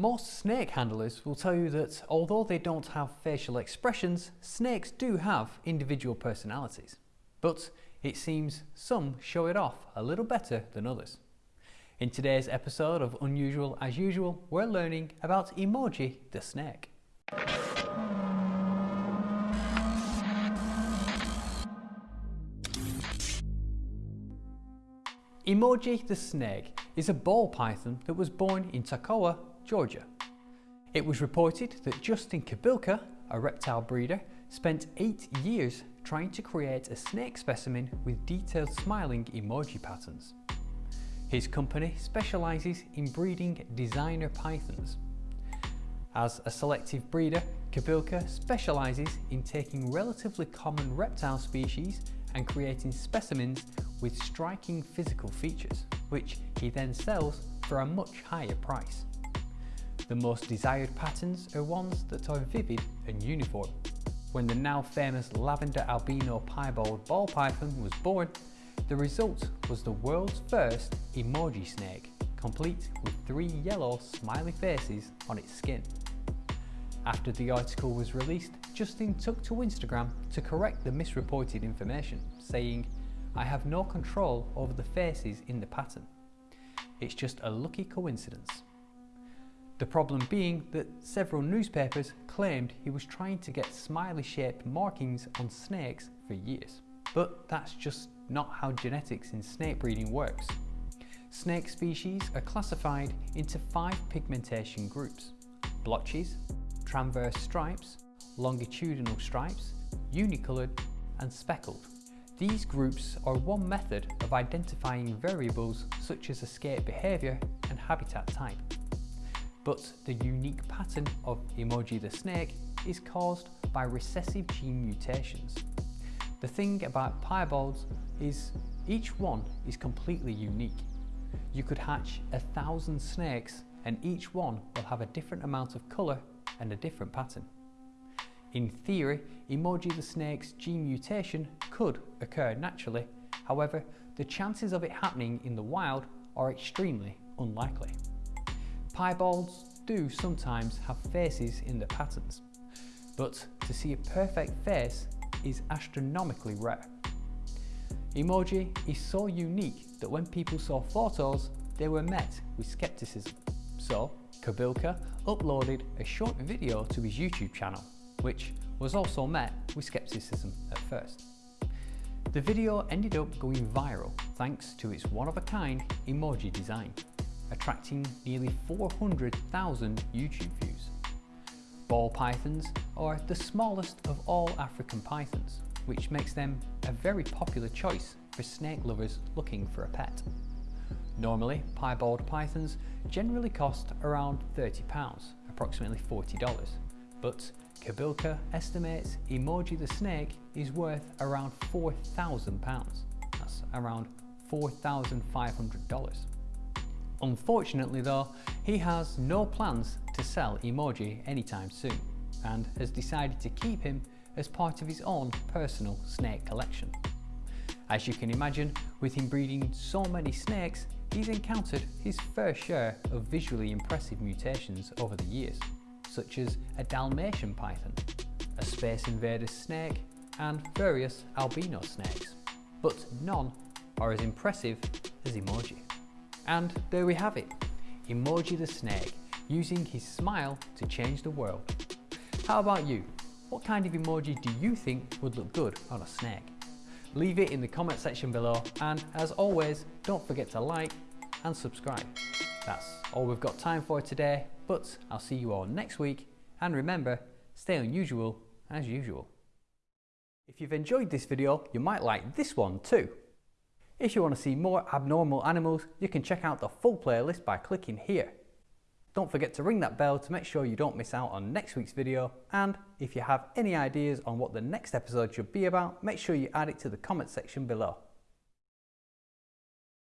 Most snake handlers will tell you that although they don't have facial expressions, snakes do have individual personalities. But it seems some show it off a little better than others. In today's episode of Unusual as Usual, we're learning about Emoji the snake. Emoji the snake is a ball python that was born in Toccoa, Georgia. It was reported that Justin Kobylka, a reptile breeder, spent eight years trying to create a snake specimen with detailed smiling emoji patterns. His company specialises in breeding designer pythons. As a selective breeder, Kobylka specialises in taking relatively common reptile species and creating specimens with striking physical features, which he then sells for a much higher price. The most desired patterns are ones that are vivid and uniform. When the now famous lavender albino piebald ball python was born, the result was the world's first emoji snake, complete with three yellow smiley faces on its skin. After the article was released, Justin took to Instagram to correct the misreported information, saying, I have no control over the faces in the pattern. It's just a lucky coincidence. The problem being that several newspapers claimed he was trying to get smiley shaped markings on snakes for years. But that's just not how genetics in snake breeding works. Snake species are classified into five pigmentation groups. Blotches, transverse stripes, longitudinal stripes, unicoloured and speckled. These groups are one method of identifying variables such as escape behaviour and habitat type. But the unique pattern of Emoji the snake is caused by recessive gene mutations. The thing about piebalds is each one is completely unique. You could hatch a thousand snakes and each one will have a different amount of colour and a different pattern. In theory, Emoji the snake's gene mutation could occur naturally, however, the chances of it happening in the wild are extremely unlikely. Piebalds do sometimes have faces in their patterns, but to see a perfect face is astronomically rare. Emoji is so unique that when people saw photos, they were met with skepticism. So, Kobylka uploaded a short video to his YouTube channel, which was also met with skepticism at first. The video ended up going viral thanks to its one-of-a-kind emoji design, attracting nearly 400,000 YouTube views. Ball pythons are the smallest of all African pythons, which makes them a very popular choice for snake lovers looking for a pet. Normally, piebald pythons generally cost around £30, approximately $40, but Kobylka estimates Emoji the snake is worth around £4,000. That's around $4,500. Unfortunately though, he has no plans to sell Emoji anytime soon and has decided to keep him as part of his own personal snake collection. As you can imagine, with him breeding so many snakes, he's encountered his fair share of visually impressive mutations over the years, such as a Dalmatian python, a Space Invaders snake, and various albino snakes. But none are as impressive as Emoji. And there we have it, Emoji the snake, using his smile to change the world. How about you? What kind of emoji do you think would look good on a snake? Leave it in the comment section below and as always, don't forget to like and subscribe. That's all we've got time for today, but I'll see you all next week and remember, stay unusual as usual. If you've enjoyed this video, you might like this one too. If you want to see more abnormal animals, you can check out the full playlist by clicking here. Don't forget to ring that bell to make sure you don't miss out on next week's video and if you have any ideas on what the next episode should be about, make sure you add it to the comment section below.